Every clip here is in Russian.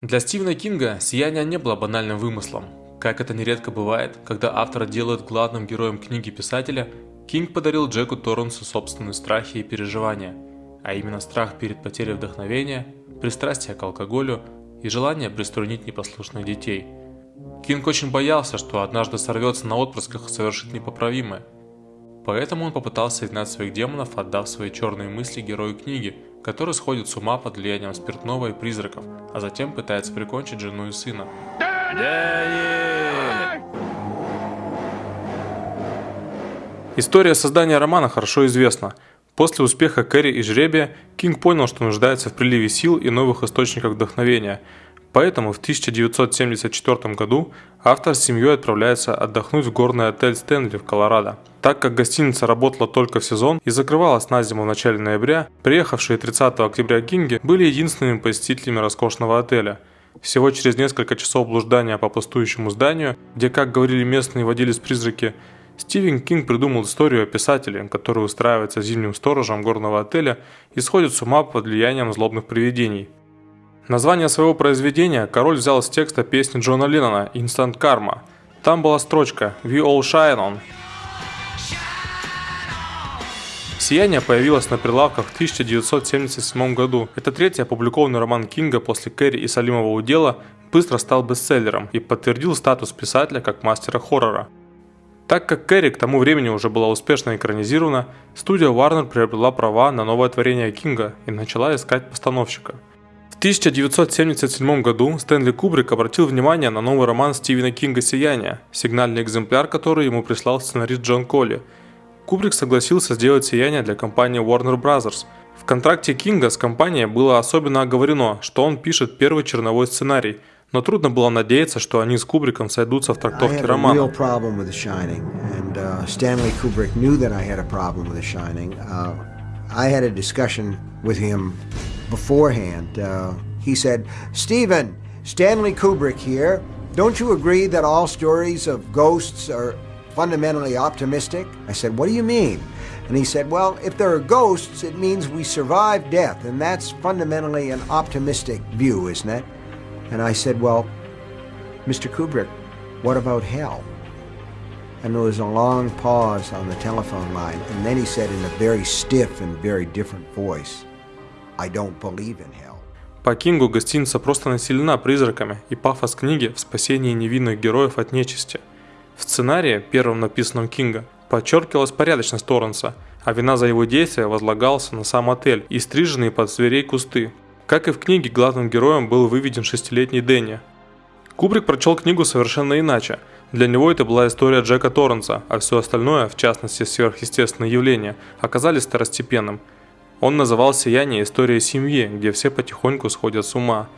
Для Стивена Кинга «Сияние» не было банальным вымыслом. Как это нередко бывает, когда автора делают главным героем книги писателя, Кинг подарил Джеку Торренсу собственные страхи и переживания, а именно страх перед потерей вдохновения, пристрастие к алкоголю и желание приструнить непослушных детей. Кинг очень боялся, что однажды сорвется на отпрысках и совершит непоправимое. Поэтому он попытался изгнать своих демонов, отдав свои черные мысли герою книги – который сходит с ума под влиянием спиртного и призраков, а затем пытается прикончить жену и сына. История создания романа хорошо известна. После успеха Кэрри и Жребия Кинг понял, что нуждается в приливе сил и новых источниках вдохновения – Поэтому в 1974 году автор с семьей отправляется отдохнуть в горный отель Стэнли в Колорадо. Так как гостиница работала только в сезон и закрывалась на зиму в начале ноября, приехавшие 30 октября Кинги были единственными посетителями роскошного отеля. Всего через несколько часов блуждания по пустующему зданию, где, как говорили местные водились-призраки, Стивен Кинг придумал историю о писателе, который устраивается зимним сторожем горного отеля и сходит с ума под влиянием злобных привидений – Название своего произведения король взял с текста песни Джона Леннона «Instant Karma». Там была строчка «We all shine on». «Сияние» появилось на прилавках в 1977 году. Это третий опубликованный роман Кинга после Кэрри и Салимова удела, быстро стал бестселлером и подтвердил статус писателя как мастера хоррора. Так как Кэрри к тому времени уже была успешно экранизирована, студия Warner приобрела права на новое творение Кинга и начала искать постановщика – 1977 году Стэнли Кубрик обратил внимание на новый роман Стивена Кинга «Сияние», сигнальный экземпляр, который ему прислал сценарист Джон Колли. Кубрик согласился сделать «Сияние» для компании Warner Bros. В контракте Кинга с компанией было особенно оговорено, что он пишет первый черновой сценарий, но трудно было надеяться, что они с Кубриком сойдутся в трактовке романа. I had a discussion with him beforehand. Uh, he said, Stephen, Stanley Kubrick here. Don't you agree that all stories of ghosts are fundamentally optimistic? I said, What do you mean? And he said, Well, if there are ghosts, it means we survive death, and that's fundamentally an optimistic view, isn't it? And I said, Well, Mr. Kubrick, what about hell? And there was a long pause on the telephone line, and then he said in a very stiff and very different voice, I don't believe in hell. По Кингу гостиница просто населена призраками, и пафос книги в спасении невинных героев от нечисти. В сценарии, первом написанном Кинга, подчеркивалась порядочность Торренса, а вина за его действия возлагалась на сам отель и стриженные под зверей кусты. Как и в книге, главным героем был выведен шестилетний Дэнни. Кубрик прочел книгу совершенно иначе. Для него это была история Джека Торренса, а все остальное, в частности сверхъестественные явления, оказались второстепенным – он называл «Сияние» историей семьи, где все потихоньку сходят с ума.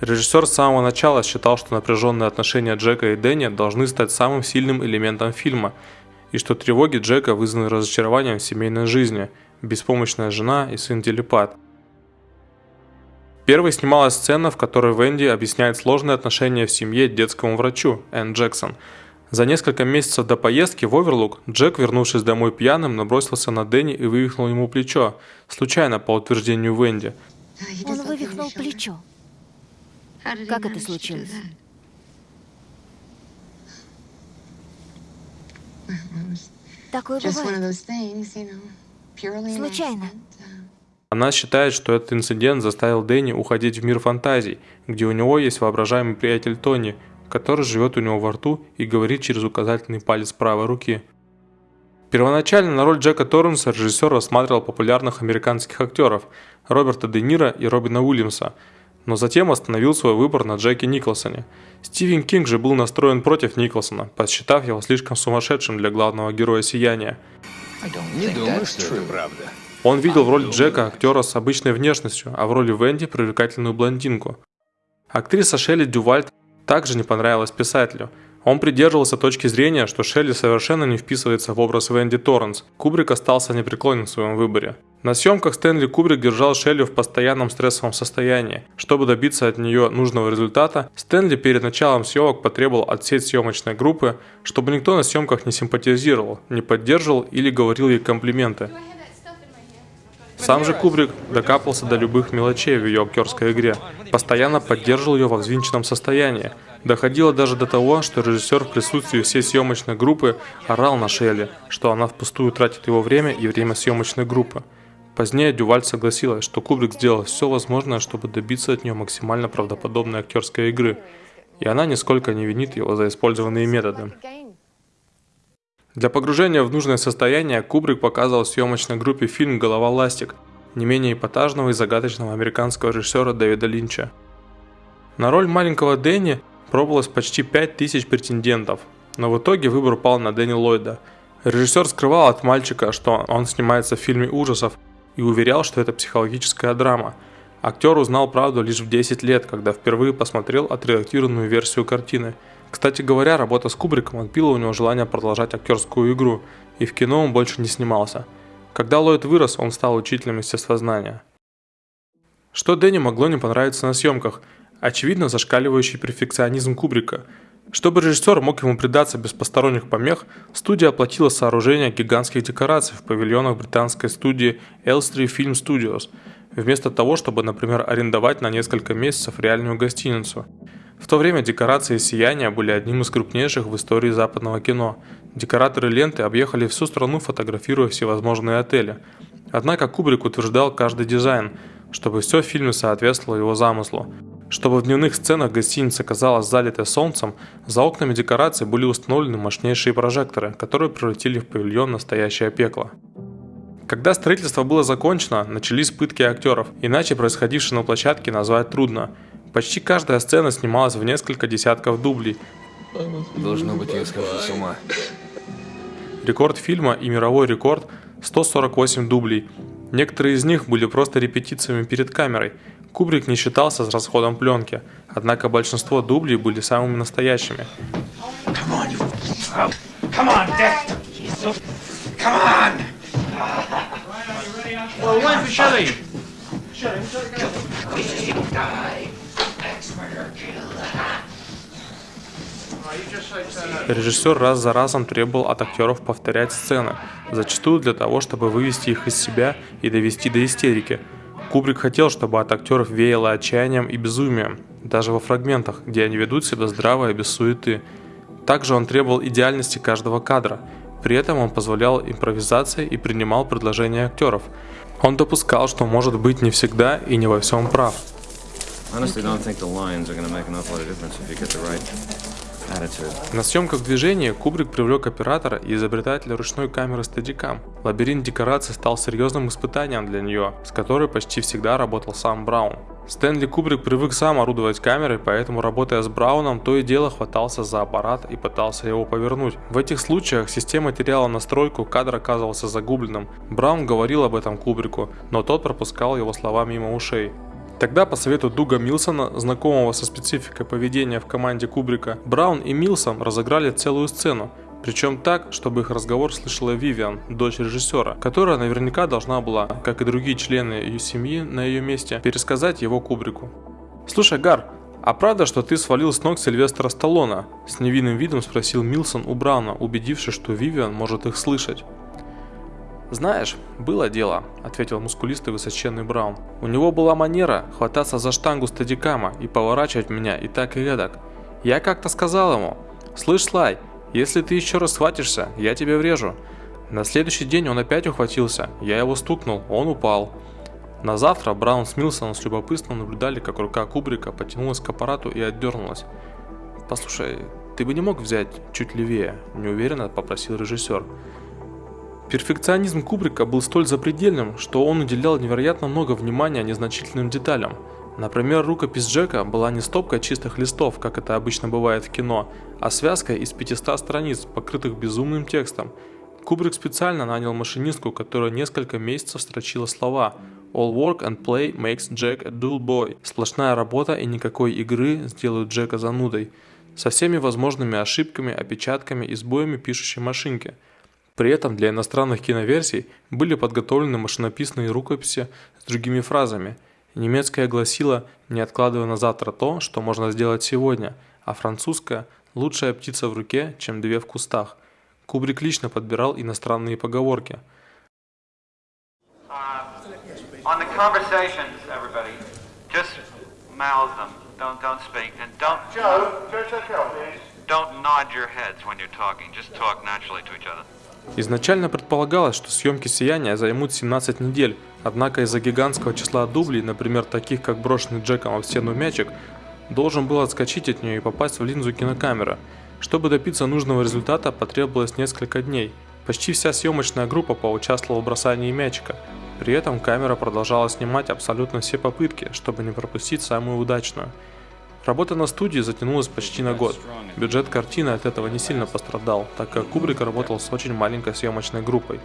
Режиссер с самого начала считал, что напряженные отношения Джека и Дэнни должны стать самым сильным элементом фильма, и что тревоги Джека вызваны разочарованием в семейной жизни, беспомощная жена и сын телепат. Первой снималась сцена, в которой Венди объясняет сложные отношения в семье детскому врачу, Энн Джексон – за несколько месяцев до поездки в Оверлук Джек, вернувшись домой пьяным, набросился на Дэнни и вывихнул ему плечо, случайно, по утверждению Венди. Он вывихнул плечо. Как это случилось? Такое бывает. Случайно. Она считает, что этот инцидент заставил Дэнни уходить в мир фантазий, где у него есть воображаемый приятель Тони, который живет у него во рту и говорит через указательный палец правой руки. Первоначально на роль Джека Торренса режиссер рассматривал популярных американских актеров Роберта Де Ниро и Робина Уильямса, но затем остановил свой выбор на Джеке Николсоне. Стивен Кинг же был настроен против Николсона, посчитав его слишком сумасшедшим для главного героя «Сияния». Не думаю, что это правда. Он видел в роли Джека актера с обычной внешностью, а в роли Венди привлекательную блондинку. Актриса Шелли Дювальт также не понравилось писателю. Он придерживался точки зрения, что Шелли совершенно не вписывается в образ Венди Торренс. Кубрик остался непреклонен в своем выборе. На съемках Стэнли Кубрик держал Шелли в постоянном стрессовом состоянии. Чтобы добиться от нее нужного результата, Стэнли перед началом съемок потребовал от всей съемочной группы, чтобы никто на съемках не симпатизировал, не поддерживал или говорил ей комплименты. Сам же Кубрик докапался до любых мелочей в ее актерской игре, постоянно поддерживал ее во взвинченном состоянии. Доходило даже до того, что режиссер в присутствии всей съемочной группы орал на Шелли, что она впустую тратит его время и время съемочной группы. Позднее Дюваль согласилась, что Кубрик сделал все возможное, чтобы добиться от нее максимально правдоподобной актерской игры, и она нисколько не винит его за использованные методы. Для погружения в нужное состояние Кубрик показывал съемочной группе фильм «Голова ластик», не менее эпатажного и загадочного американского режиссера Дэвида Линча. На роль маленького Дэнни пробовалось почти 5000 претендентов, но в итоге выбор пал на Дэнни Ллойда. Режиссер скрывал от мальчика, что он снимается в фильме ужасов, и уверял, что это психологическая драма. Актер узнал правду лишь в 10 лет, когда впервые посмотрел отредактированную версию картины. Кстати говоря, работа с Кубриком отбила у него желание продолжать актерскую игру, и в кино он больше не снимался. Когда Ллойд вырос, он стал учителем естествознания. Что Дэнни могло не понравиться на съемках? Очевидно, зашкаливающий перфекционизм Кубрика – чтобы режиссер мог ему предаться без посторонних помех, студия оплатила сооружение гигантских декораций в павильонах британской студии Elstree Film Studios, вместо того, чтобы, например, арендовать на несколько месяцев реальную гостиницу. В то время декорации «Сияния» были одним из крупнейших в истории западного кино. Декораторы ленты объехали всю страну, фотографируя всевозможные отели. Однако Кубрик утверждал каждый дизайн, чтобы все в фильме соответствовало его замыслу. Чтобы в дневных сценах гостиница казалась залитой солнцем, за окнами декораций были установлены мощнейшие прожекторы, которые превратили в павильон настоящее пекло. Когда строительство было закончено, начались пытки актеров, иначе происходившее на площадке назвать трудно. Почти каждая сцена снималась в несколько десятков дублей. Должно быть, я схожу с ума. Рекорд фильма и мировой рекорд – 148 дублей. Некоторые из них были просто репетициями перед камерой – Кубрик не считался с расходом пленки, однако большинство дублей были самыми настоящими. Режиссер раз за разом требовал от актеров повторять сцены, зачастую для того, чтобы вывести их из себя и довести до истерики – Кубрик хотел, чтобы от актеров веяло отчаянием и безумием, даже во фрагментах, где они ведут себя здраво и без суеты. Также он требовал идеальности каждого кадра, при этом он позволял импровизации и принимал предложения актеров. Он допускал, что может быть не всегда и не во всем прав. Honestly, don't think the lines are going to make an awful lot of difference if you get the right на съемках движения Кубрик привлек оператора и изобретателя ручной камеры Steadicam. Лабиринт декораций стал серьезным испытанием для нее, с которой почти всегда работал сам Браун. Стэнли Кубрик привык сам орудовать камерой, поэтому работая с Брауном, то и дело хватался за аппарат и пытался его повернуть. В этих случаях система теряла настройку, кадр оказывался загубленным. Браун говорил об этом Кубрику, но тот пропускал его слова мимо ушей. Тогда по совету Дуга Милсона, знакомого со спецификой поведения в команде Кубрика, Браун и Милсон разыграли целую сцену, причем так, чтобы их разговор слышала Вивиан, дочь режиссера, которая наверняка должна была, как и другие члены ее семьи на ее месте, пересказать его Кубрику. «Слушай, Гар, а правда, что ты свалил с ног Сильвестра Сталлона?» С невинным видом спросил Милсон у Брауна, убедившись, что Вивиан может их слышать. «Знаешь, было дело», — ответил мускулистый высоченный Браун. «У него была манера хвататься за штангу стадикама и поворачивать меня и так и эдак. Я как-то сказал ему, «Слышь, Слай, если ты еще раз схватишься, я тебе врежу». На следующий день он опять ухватился, я его стукнул, он упал. На завтра Браун с Милсоном с любопытством наблюдали, как рука Кубрика потянулась к аппарату и отдернулась. «Послушай, ты бы не мог взять чуть левее?» – неуверенно попросил режиссер. Перфекционизм Кубрика был столь запредельным, что он уделял невероятно много внимания незначительным деталям. Например, рукопись Джека была не стопкой чистых листов, как это обычно бывает в кино, а связкой из 500 страниц, покрытых безумным текстом. Кубрик специально нанял машинистку, которая несколько месяцев строчила слова «All work and play makes Jack a dull boy». Сплошная работа и никакой игры сделают Джека занудой. Со всеми возможными ошибками, опечатками и сбоями пишущей машинки – при этом для иностранных киноверсий были подготовлены машинописные рукописи с другими фразами. Немецкая гласила «не откладывая на завтра то, что можно сделать сегодня», а французская «лучшая птица в руке, чем две в кустах». Кубрик лично подбирал иностранные поговорки. On the conversations, everybody, just mouth them. Don't don't speak and don't. Joe, Joe, check out, please. Don't nod your heads when you're talking. Just talk naturally to each other. Изначально предполагалось, что съемки «Сияния» займут 17 недель, однако из-за гигантского числа дублей, например, таких как брошенный Джеком в стену мячик, должен был отскочить от нее и попасть в линзу кинокамеры. Чтобы добиться нужного результата, потребовалось несколько дней. Почти вся съемочная группа поучаствовала в бросании мячика. При этом камера продолжала снимать абсолютно все попытки, чтобы не пропустить самую удачную. Работа на студии затянулась почти на год. Бюджет картины от этого не сильно пострадал, так как Кубрик работал с очень маленькой съемочной группой.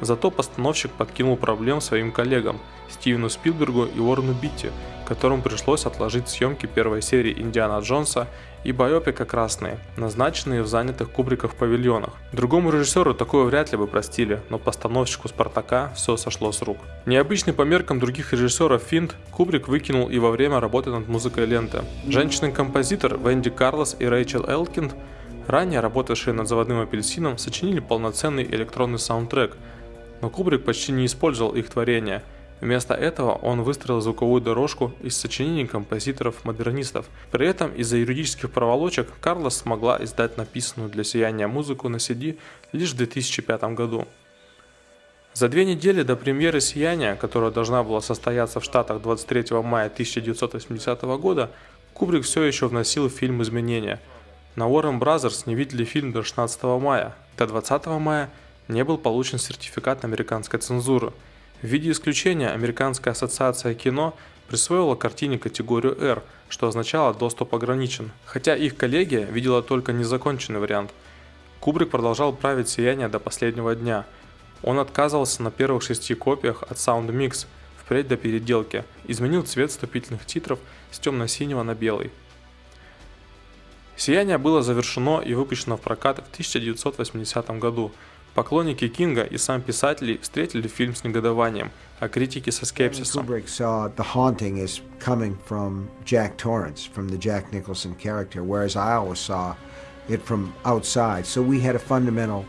Зато постановщик подкинул проблем своим коллегам Стивену Спилбергу и Уоррену Битти, которым пришлось отложить съемки первой серии Индиана Джонса и байопика «Красные», назначенные в занятых Кубриков павильонах. Другому режиссеру такое вряд ли бы простили, но постановщику «Спартака» все сошло с рук. Необычный по меркам других режиссеров финт Кубрик выкинул и во время работы над музыкой ленты. Женщины-композитор Венди Карлос и Рэйчел Элкинд, ранее работавшие над «Заводным апельсином», сочинили полноценный электронный саундтрек, но Кубрик почти не использовал их творения – Вместо этого он выстроил звуковую дорожку из сочинений композиторов-модернистов. При этом из-за юридических проволочек Карлос смогла издать написанную для сияния музыку на CD лишь в 2005 году. За две недели до премьеры «Сияния», которая должна была состояться в Штатах 23 мая 1980 года, Кубрик все еще вносил в фильм изменения. На Warner Bros. не видели фильм до 16 мая. До 20 мая не был получен сертификат американской цензуры – в виде исключения Американская ассоциация кино присвоила картине категорию R, что означало доступ ограничен, хотя их коллегия видела только незаконченный вариант. Кубрик продолжал править «Сияние» до последнего дня. Он отказывался на первых шести копиях от Sound Mix, впредь до переделки, изменил цвет вступительных титров с темно-синего на белый. «Сияние» было завершено и выпущено в прокат в 1980 году – Поклонники Кинга и сам писатель встретили фильм с негодованием, а критики со скепсисом. Fundamental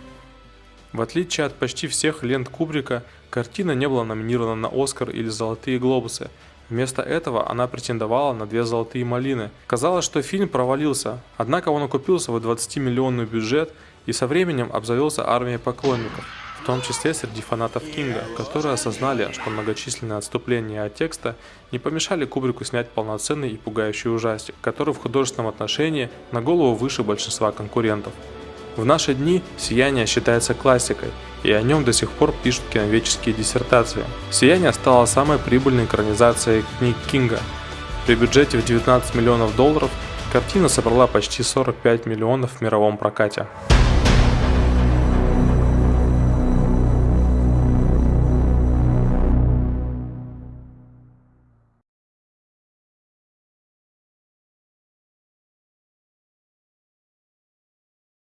в отличие от почти всех лент Кубрика, картина не была номинирована на Оскар или Золотые Глобусы. Вместо этого она претендовала на две Золотые Малины. Казалось, что фильм провалился, однако он окупил свой 20-миллионный бюджет и со временем обзавелся армией поклонников, в том числе среди фанатов Кинга, которые осознали, что многочисленные отступления от текста не помешали Кубрику снять полноценный и пугающий ужастик, который в художественном отношении на голову выше большинства конкурентов. В наши дни «Сияние» считается классикой, и о нем до сих пор пишут киноведческие диссертации. «Сияние» стало самой прибыльной экранизацией книг Кинга. При бюджете в 19 миллионов долларов картина собрала почти 45 миллионов в мировом прокате.